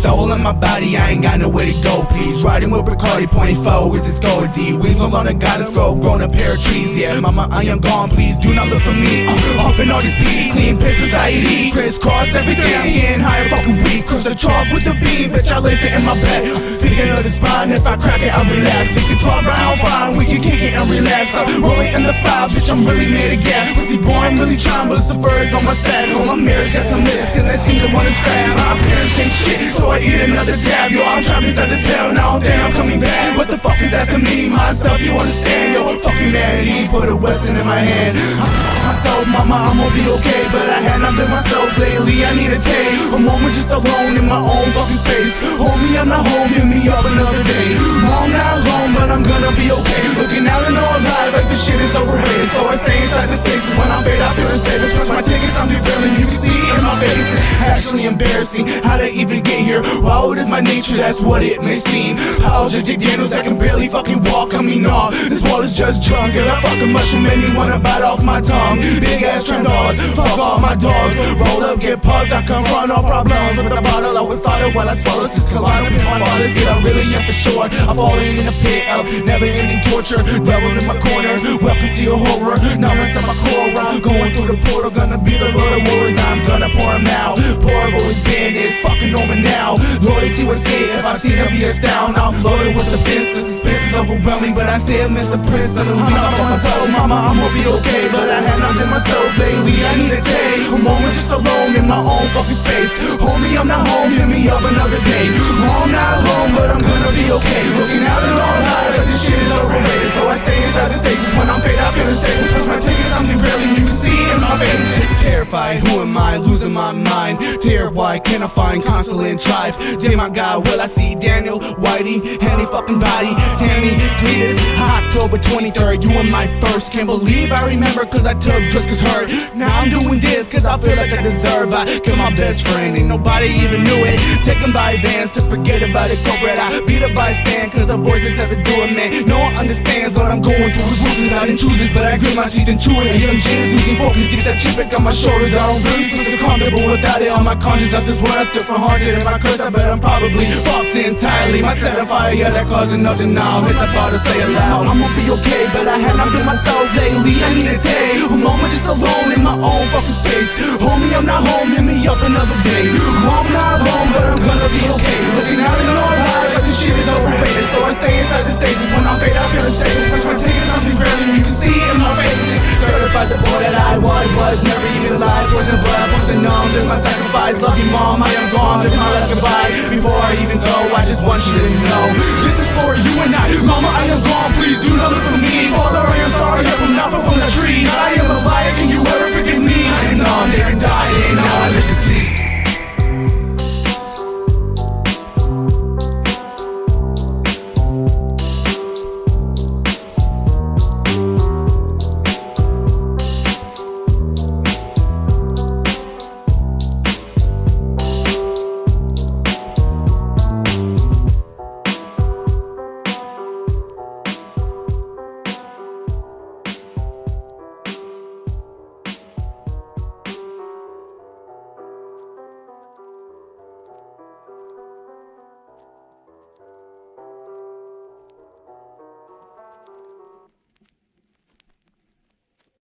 soul in my body, I ain't got nowhere to go, please. Riding with Bacardi, point four, is this gold D? Wings no longer got us grow, grown a pair of trees, yeah. Mama, I am gone, please do not look for me. Uh, off in all these beats, clean society, crisscross everything. I'm getting higher, fucking weak, crush the chalk with the beam, bitch, I lace it in my bed. Speaking of the spine, if I crack it, I'll relax. We can talk round fine, we can kick it and relax. I'm rolling in the file, bitch, I'm really made of gas. Pussy boy, I'm really trying, but it's the birds on my sack. On my mirrors, got some lips, and they seem to wanna scratch. My parents ain't shit, so I eat another tab. Yo, I'm trapped inside this hell, now damn, I'm coming back. What the fuck is after me? Myself, you understand? Yo, fuck humanity, put a Western in my hand. Myself, mama, I'm gonna be okay, but I had not myself lately. I need a take, a moment just alone in my own fucking space. Homie, I'm not home, hit me up another day. I'm not alone, but I'm actually embarrassing. How to even get here? It is my nature, that's what it may seem. How's your Dick Daniels? I can barely fucking walk. I mean, nah, this wall is just drunk. And I fucking mushroom made me wanna bite off my tongue. Big ass trim dogs, fuck all my dogs. Roll up, get puffed, I confront all problems with the bottle. I was solid while I swallow this collide. With my bodies, get I really am for sure. I'm falling in a pit of never ending torture. Devil in my corner, welcome to your horror. Now inside my core, I'm going through the portal. Gonna be the Lord of Wars, I'm gonna pour him out. It's fucking normal now. Loyalty was it, if I see them be down, I'm loaded with suspense. The suspense is overwhelming, but I still miss the prince of the lead. Uh-huh. I'm on myself, mama, I'm gonna be okay. But I have not been myself lately. I need a day, a moment just alone in my own fucking space. Homie, I'm not home, hit me up another day. I'm not alone, but I'm gonna be okay. Looking out and all high, but this shit is overrated. So I stay inside the stations when I'm paid, I feel the safe. Switch my tickets, I'm derailing. You can see in my face. Who am I? Losing my mind. Terrified, why can't I find console and drive? Damn, my God, will I see Daniel, Whitey, any fucking body, Tammy, Cletus, October 23rd, you were my first. Can't believe I remember, cause I took drugs cause hurt. Now I'm doing this, cause I feel like I deserve. I killed my best friend, and nobody even knew it. Taken by advance to forget about it, corporate. I beat up by stand, cause the voices have to do it, man. No one understands what I'm going through. It's ruthless, I didn't choose this, but I grit my teeth and chew it. Young J's losing focus, get that chip back on my I don't really feel so comfortable without it on my conscience. Of this world, I still feel haunted. If I curse, I bet I'm probably fucked entirely. My set on fire, yeah, that causing no denial. Hit the bar to say it loud. I'm gonna be okay, but I have not been myself lately. I need a day, a moment just alone in my own fucking space. Homie, I'm not home, hit me up another day. There's my sacrifice. Love you, mom, I am gone. There's my last goodbye. Before I even go, I just want you to know. This is for you and I. Mama, I am gone.